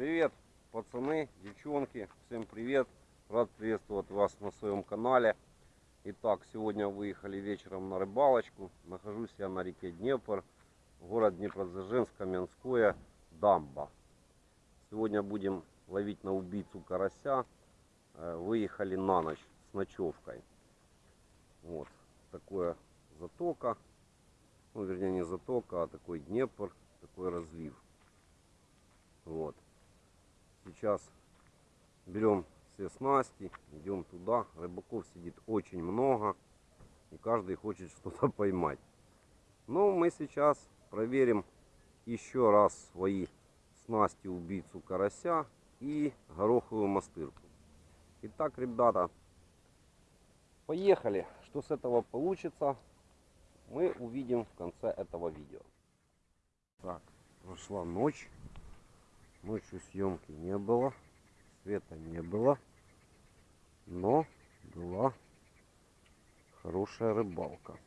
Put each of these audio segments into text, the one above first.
Привет, пацаны, девчонки, всем привет. Рад приветствовать вас на своем канале. Итак, сегодня выехали вечером на рыбалочку. Нахожусь я на реке Днепр, город Днепродзержинск, Каменское, Дамба. Сегодня будем ловить на убийцу карася. Э, Выехали на ночь с ночевкой. Вот такое затока. Ну, вернее, не затока, а такой Днепр, такой разлив. Вот. Сейчас берем все снасти, идем туда. Рыбаков сидит очень много. И каждый хочет что-то поймать. Но мы сейчас проверим еще раз свои снасти убийцу карася и гороховую мастырку. Итак, ребята, поехали. Что с этого получится, мы увидим в конце этого видео. Так, прошла ночь. Ночью съемки не было, света не было, но была хорошая рыбалка.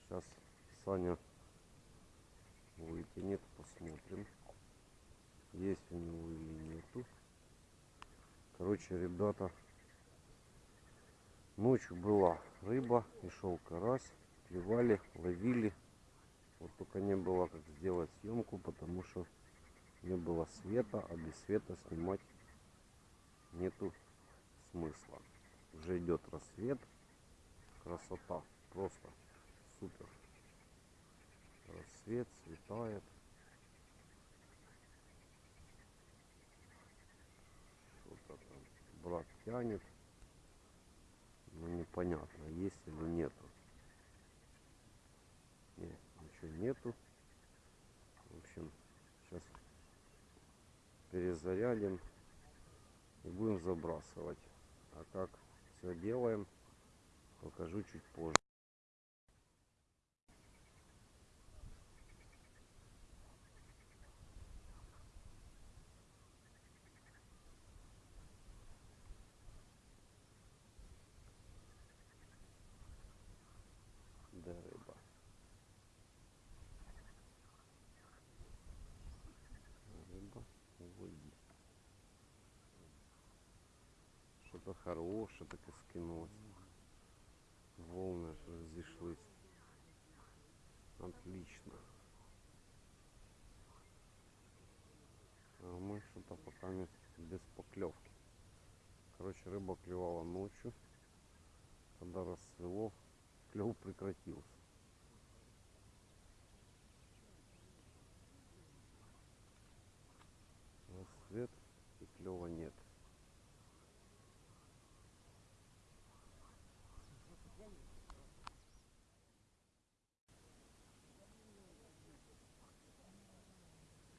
Сейчас Саня вытянет, посмотрим, есть у него или нету. Короче, ребята, ночью была рыба и шел карась, клевали, ловили. Вот только не было как сделать съемку, потому что не было света, а без света снимать нету смысла. Уже идет рассвет. Красота. Просто супер. Рассвет светает. Что-то там брат тянет. Но непонятно, есть или нету. Нет, ничего нету. В общем, сейчас перезарядим и будем забрасывать. А как все делаем, покажу чуть позже. Да, рыба. Рыба уводи. Хорошее так и скинулось. Волны разошлись. Отлично. А мы что-то пока не- без поклевки. Короче, рыба клевала ночью. Когда рассвело, клев прекратился. Рассвет и клева нет.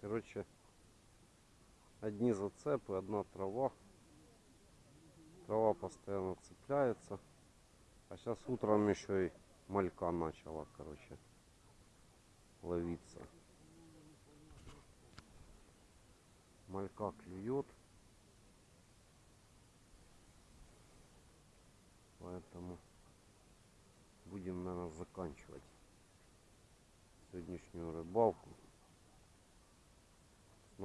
Короче, одни зацепы, одна трава. Трава постоянно цепляется. А сейчас утром еще и малька начала, короче, ловиться. Малька клюет. Поэтому будем, наверное, заканчивать сегодняшнюю рыбалку.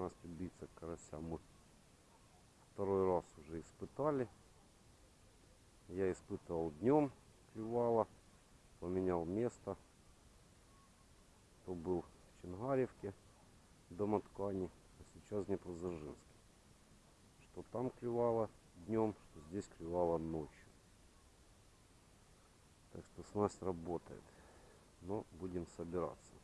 Нас убийца карася мы второй раз уже испытали. Я испытывал днем, клевало, поменял место. То был в Чингаревке, домоткани, а сейчас в Днепродзержинске. Что там клевало днем, что здесь клевало ночью. Так что снасть работает. Но будем собираться.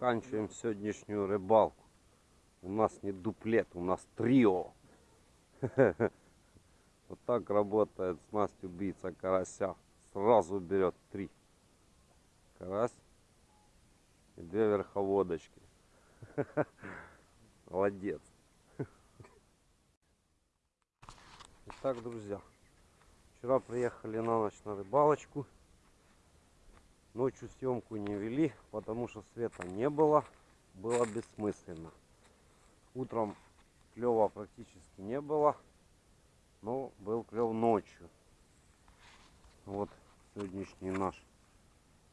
Заканчиваем сегодняшнюю рыбалку. У нас не дуплет, у нас трио. Вот так работает снасть убийца карася. Сразу берет три. Карась и две верховодочки. Молодец. Итак, друзья, вчера приехали на ночь на рыбалочку. Ночью съемку не вели, потому что света не было. Было бессмысленно. Утром клева практически не было. Но был клев ночью. Вот сегодняшний наш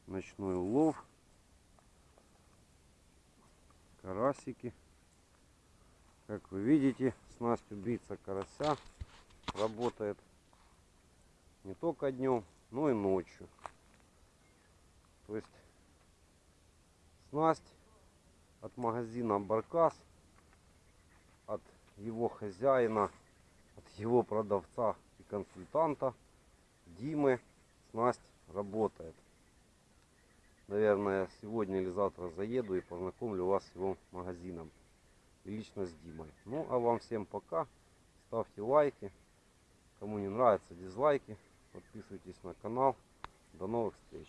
ночной улов. карасики. Как вы видите, снасть убийца карася работает не только днем, но и ночью. То есть снасть от магазина Баркас, от его хозяина, от его продавца и консультанта Димы снасть работает. Наверное, сегодня или завтра заеду и познакомлю вас с его магазином. И лично с Димой. Ну, а вам всем пока. Ставьте лайки. Кому не нравится, дизлайки. Подписывайтесь на канал. До новых встреч.